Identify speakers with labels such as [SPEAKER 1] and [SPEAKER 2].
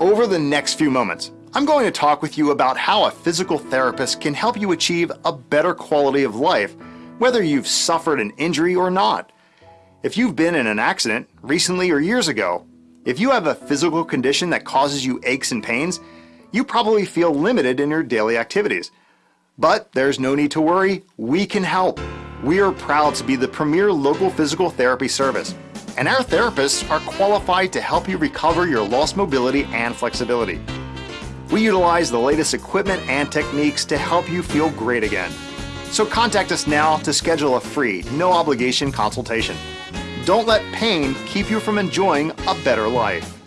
[SPEAKER 1] Over the next few moments, I'm going to talk with you about how a physical therapist can help you achieve a better quality of life, whether you've suffered an injury or not. If you've been in an accident, recently or years ago, if you have a physical condition that causes you aches and pains, you probably feel limited in your daily activities. But there's no need to worry, we can help. We are proud to be the premier local physical therapy service, and our therapists are qualified to help you recover your lost mobility and flexibility. We utilize the latest equipment and techniques to help you feel great again. So contact us now to schedule a free, no obligation consultation. Don't let pain keep you from enjoying a better life.